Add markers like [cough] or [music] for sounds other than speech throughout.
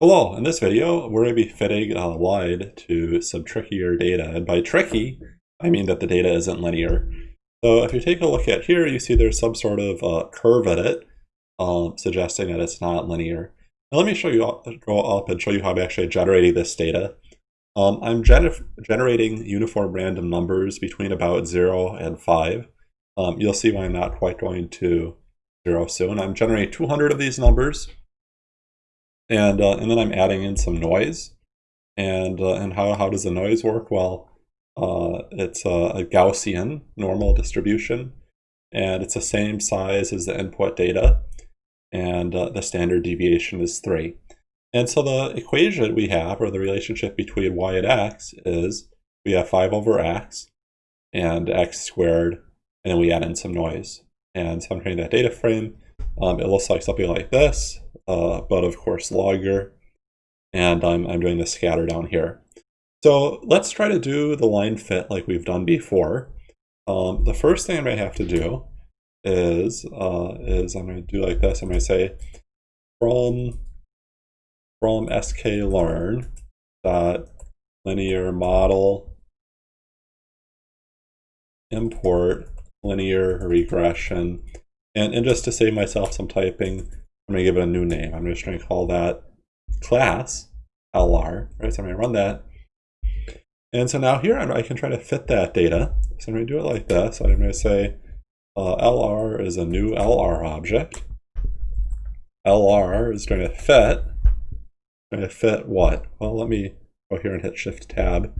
Hello, in this video we're going to be fitting a line to some trickier data, and by tricky I mean that the data isn't linear. So if you take a look at here, you see there's some sort of uh, curve in it, um, suggesting that it's not linear. Now let me show you, go up and show you how I'm actually generating this data. Um, I'm gener generating uniform random numbers between about 0 and 5. Um, you'll see why I'm not quite going to 0 soon. I'm generating 200 of these numbers and, uh, and then I'm adding in some noise. And, uh, and how, how does the noise work? Well, uh, it's a, a, Gaussian normal distribution, and it's the same size as the input data, and uh, the standard deviation is 3. And so the equation we have, or the relationship between y and x, is we have 5 over x and x squared, and then we add in some noise. And so I'm creating that data frame. Um, it looks like something like this uh, but of course logger, and I'm, I'm doing the scatter down here. So let's try to do the line fit like we've done before. Um, the first thing I'm going to have to do is, uh, is I'm going to do like this. I'm going to say from, from sklearn dot linear model import linear regression. And, and just to save myself some typing, I'm going to give it a new name. I'm just going to call that class LR, right? So I'm going to run that. And so now here I can try to fit that data. So I'm going to do it like this. I'm going to say uh, LR is a new LR object. LR is going to fit. Going to fit what? Well, let me go here and hit Shift Tab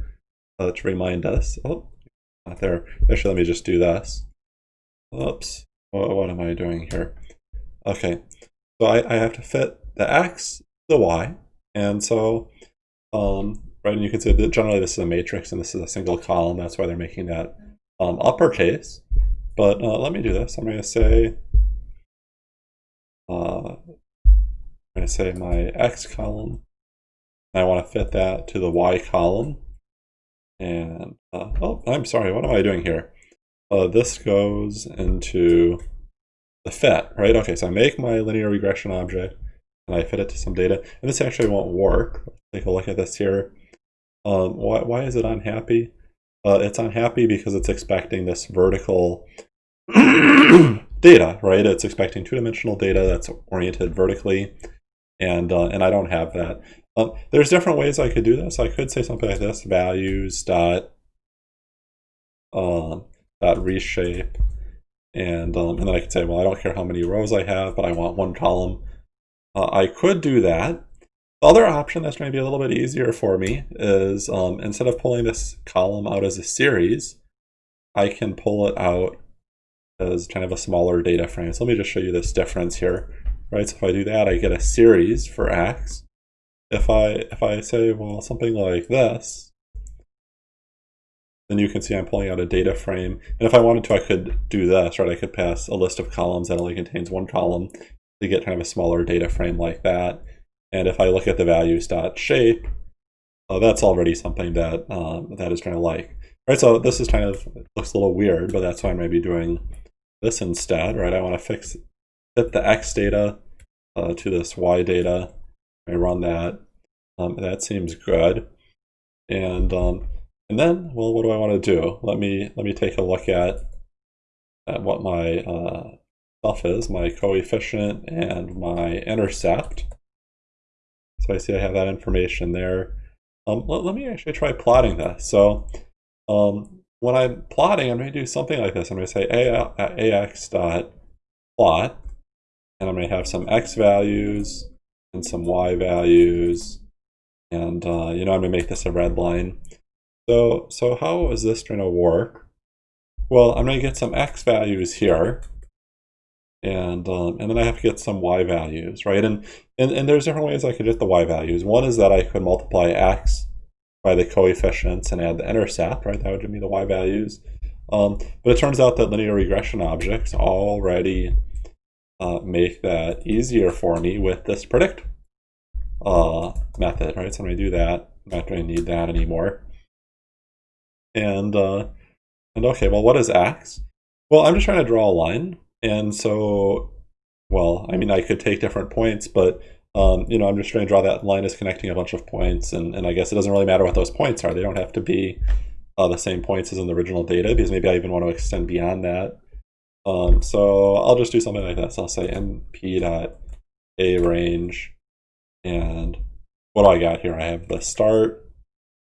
uh, to remind us. Oh, not there. Actually, let me just do this. Oops. What, what am I doing here? Okay. So I, I have to fit the x, the y, and so, um, right, and you can see that generally this is a matrix and this is a single column. That's why they're making that um, uppercase. But uh, let me do this. I'm going to say, uh, I'm going to say my x column. I want to fit that to the y column. And, uh, oh, I'm sorry, what am I doing here? Uh, this goes into the fit, right? Okay, so I make my linear regression object and I fit it to some data. And this actually won't work. Let's take a look at this here. Um, why, why is it unhappy? Uh, it's unhappy because it's expecting this vertical [coughs] data, right? It's expecting two-dimensional data that's oriented vertically, and uh, and I don't have that. Um, there's different ways I could do this. I could say something like this: values dot um, dot reshape and, um, and then I could say, well, I don't care how many rows I have, but I want one column. Uh, I could do that. The other option that's going to be a little bit easier for me is um, instead of pulling this column out as a series, I can pull it out as kind of a smaller data frame. So let me just show you this difference here. Right, so if I do that, I get a series for x. If I if I say, well, something like this, then you can see I'm pulling out a data frame. And if I wanted to, I could do this, right? I could pass a list of columns that only contains one column to get kind of a smaller data frame like that. And if I look at the values dot shape, uh, that's already something that um, that is kind of like. Right, so this is kind of, looks a little weird, but that's why I might be doing this instead, right? I want to fix, fit the X data uh, to this Y data. I run that. Um, that seems good. And um, and then, well, what do I want to do? Let me let me take a look at, at what my uh, stuff is, my coefficient and my intercept. So I see I have that information there. Um, let, let, me actually try plotting this. So um, when I'm plotting, I'm going to do something like this. I'm going to say ax dot plot, and I'm going to have some x values and some y values, and uh, you know I'm going to make this a red line. So, so how is this going to work? Well, I'm going to get some x values here, and um, and then I have to get some y values, right? And, and and there's different ways I could get the y values. One is that I could multiply x by the coefficients and add the intercept, right? That would give me the y values. Um, but it turns out that linear regression objects already uh, make that easier for me with this predict uh, method, right? So when I do that, I'm not going to need that anymore. And, uh, and okay, well, what is x? Well, I'm just trying to draw a line. And so, well, I mean, I could take different points, but um, you know, I'm just trying to draw that line as connecting a bunch of points, and, and I guess it doesn't really matter what those points are. They don't have to be uh, the same points as in the original data, because maybe I even want to extend beyond that. Um, so I'll just do something like this. I'll say np dot arange, and what do I got here? I have the start,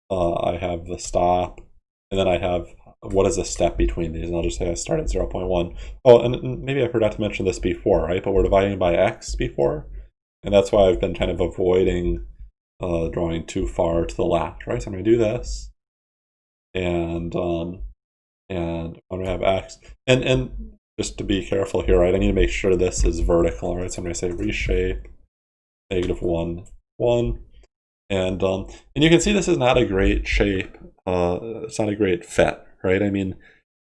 uh, I have the stop, and then I have what is the step between these? And I'll just say I start at 0.1. Oh, and maybe I forgot to mention this before, right? But we're dividing by x before. And that's why I've been kind of avoiding uh, drawing too far to the left, right? So I'm going to do this. And um, and I'm going to have x. And, and just to be careful here, right? I need to make sure this is vertical, right? So I'm going to say reshape negative 1, 1. And, um, and you can see this is not a great shape. Uh, it's not a great fit, right? I mean,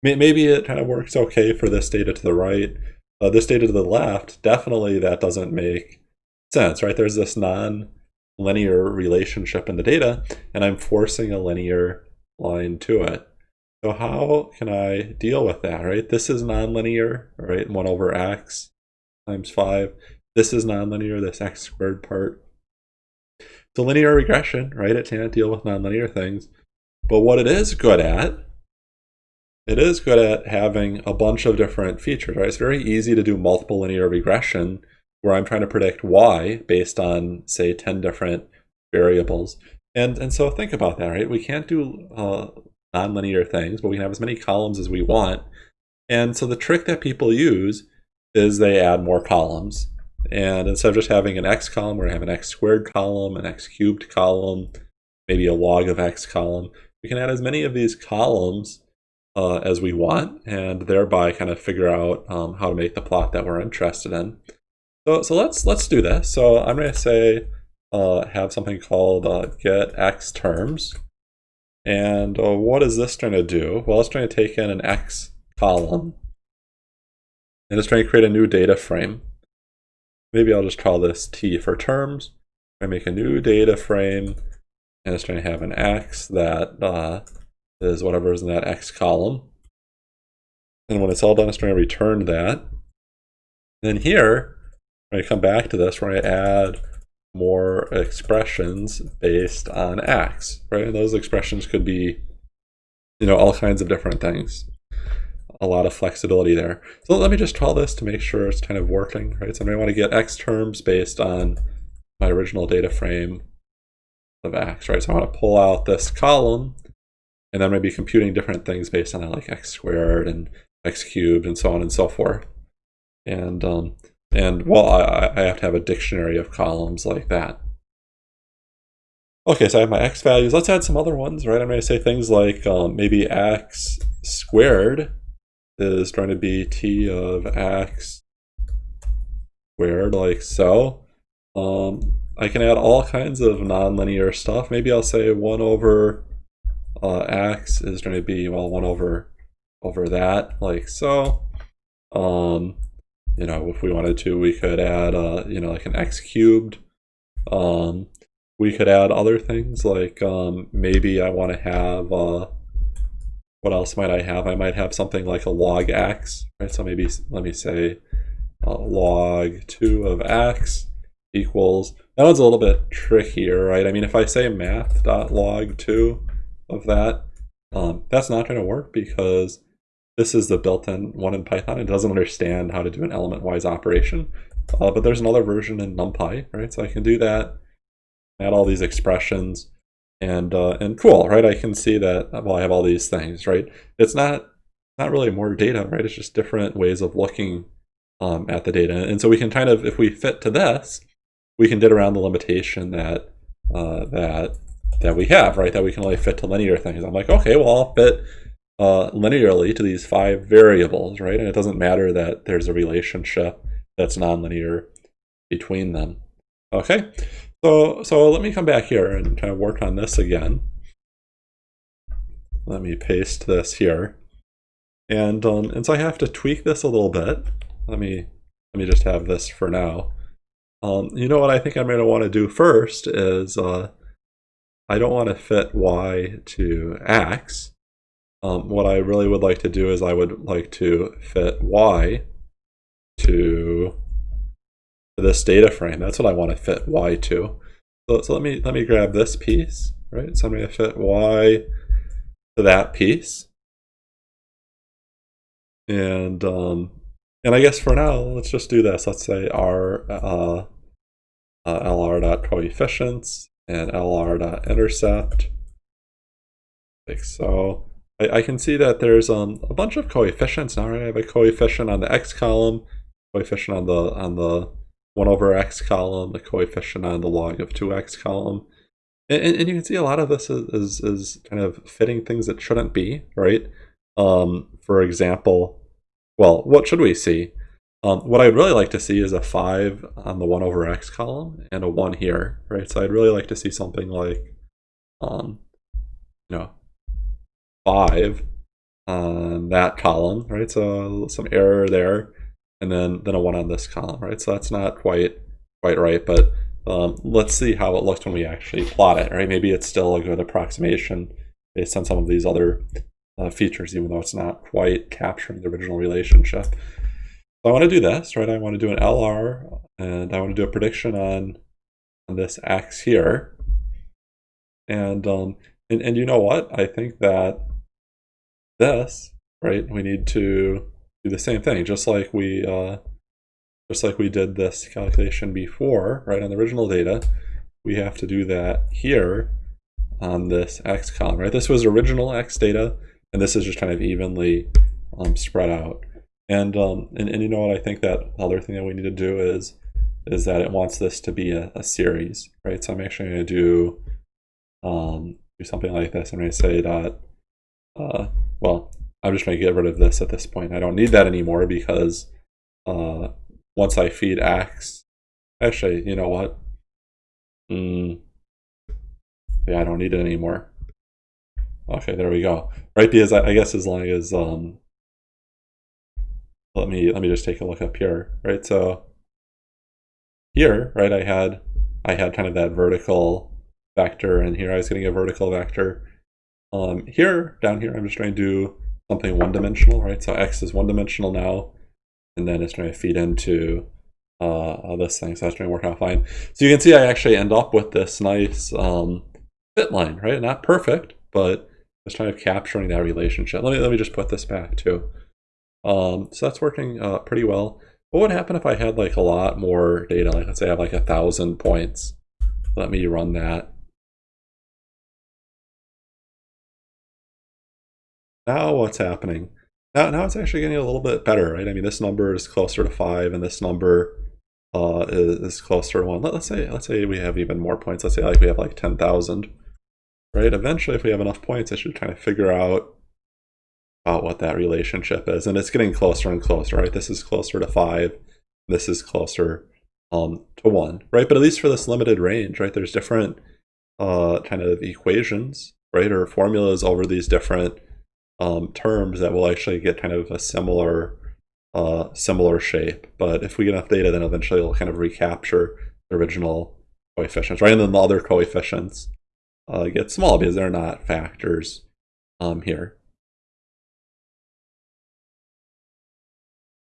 maybe it kind of works okay for this data to the right. Uh, this data to the left, definitely that doesn't make sense, right? There's this non-linear relationship in the data, and I'm forcing a linear line to it. So how can I deal with that, right? This is nonlinear, right? 1 over x times 5. This is nonlinear, this x squared part. So linear regression, right? It can't deal with nonlinear things. But what it is good at, it is good at having a bunch of different features, right? It's very easy to do multiple linear regression where I'm trying to predict y based on, say, 10 different variables. And, and so think about that, right? We can't do uh, nonlinear things, but we can have as many columns as we want. And so the trick that people use is they add more columns. And instead of just having an x column, we're going to have an x squared column, an x cubed column, maybe a log of x column. We can add as many of these columns uh, as we want, and thereby kind of figure out um, how to make the plot that we're interested in. So, so let's let's do this. So I'm going to say uh, have something called uh, get x terms. And uh, what is this trying to do? Well, it's trying to take in an x column. And it's trying to create a new data frame. Maybe I'll just call this T for terms. I make a new data frame, and it's trying to have an x that uh, is whatever is in that x column. And when it's all done, it's trying to return that. then here, when I come back to this, we're going to add more expressions based on x, right? And those expressions could be, you know, all kinds of different things. A lot of flexibility there. So let me just call this to make sure it's kind of working, right? So I want to get x terms based on my original data frame of x, right? So I want to pull out this column, and then maybe computing different things based on like x squared and x cubed and so on and so forth. And um, and well, I, I have to have a dictionary of columns like that. Okay, so I have my x values. Let's add some other ones, right? I'm going to say things like um, maybe x squared is going to be t of x squared, like so. Um, I can add all kinds of nonlinear stuff. Maybe I'll say 1 over uh, x is going to be, well, 1 over over that, like so. Um, you know, if we wanted to, we could add, uh, you know, like an x cubed. Um, we could add other things like um, maybe I want to have, uh, what else might I have? I might have something like a log x, right? So maybe, let me say uh, log 2 of x equals, that one's a little bit trickier, right? I mean, if I say math.log 2 of that, um, that's not going to work because this is the built-in one in Python. It doesn't understand how to do an element-wise operation. Uh, but there's another version in NumPy, right? So I can do that, add all these expressions, and uh, and cool, right? I can see that, well, I have all these things, right? It's not not really more data, right? It's just different ways of looking um, at the data. And so we can kind of, if we fit to this, we can get around the limitation that uh, that that we have, right? That we can only fit to linear things. I'm like, okay, well, I'll fit uh, linearly to these five variables, right? And it doesn't matter that there's a relationship that's nonlinear between them. Okay, so so let me come back here and kind of work on this again. Let me paste this here. And um, and so I have to tweak this a little bit. Let me let me just have this for now. Um, you know what I think I'm going to want to do first is uh, I don't want to fit y to x. Um, what I really would like to do is I would like to fit y to this data frame. That's what I want to fit y to. So, so let me let me grab this piece, right? So I'm going to fit y to that piece. And um, and I guess for now, let's just do this. Let's say our uh, uh, lr dot coefficients and lr dot intercept. Like so. I, I can see that there's um, a bunch of coefficients now. Right? I have a coefficient on the x column, coefficient on the on the 1 over x column, the coefficient on the log of 2x column. And, and, you can see a lot of this is, is, is, kind of fitting things that shouldn't be, right? Um, for example, well, what should we see? Um, what I'd really like to see is a 5 on the 1 over x column and a 1 here, right? So I'd really like to see something like, um, you know, 5 on that column, right? So some error there, and then, then a 1 on this column, right? So that's not quite quite right, but um, let's see how it looks when we actually plot it, right? Maybe it's still a good approximation based on some of these other uh, features, even though it's not quite capturing the original relationship. I want to do this, right? I want to do an LR, and I want to do a prediction on, on this X here. And, um, and, and you know what? I think that this, right, we need to do the same thing, just like we uh, just like we did this calculation before, right, on the original data, we have to do that here on this x column, right? This was original x data, and this is just kind of evenly um, spread out. And, um, and and you know what I think that other thing that we need to do is is that it wants this to be a, a series, right? So I'm actually going to do um, do something like this. I'm to say that uh, well, I'm just to get rid of this at this point. I don't need that anymore because uh, once I feed X, actually, you know what? Mm, yeah, I don't need it anymore. Okay, there we go. Right, because I, I guess as long as um, let me let me just take a look up here. Right, so here, right, I had I had kind of that vertical vector, and here I was getting a vertical vector. Um, here, down here, I'm just trying to do something one-dimensional, right? So x is one-dimensional now, and then it's trying to feed into uh, this thing, so that's trying to work out fine. So you can see I actually end up with this nice um, fit line, right? Not perfect, but it's kind of capturing that relationship. Let me let me just put this back too. Um, so that's working uh, pretty well. What would happen if I had like a lot more data? Like let's say I have like a thousand points. Let me run that. Now what's happening? Now, now it's actually getting a little bit better, right? I mean, this number is closer to five, and this number uh, is, is closer to one. Let, us say let's say we have even more points. Let's say like we have like ten thousand, right? Eventually, if we have enough points, I should kind of figure out about what that relationship is, and it's getting closer and closer, right? This is closer to five. This is closer um, to one, right? But at least for this limited range, right? There's different uh, kind of equations, right, or formulas over these different um, terms that will actually get kind of a similar uh, similar shape. But if we get enough data, then eventually it'll kind of recapture the original coefficients, right? And then the other coefficients uh, get small because they're not factors um, here.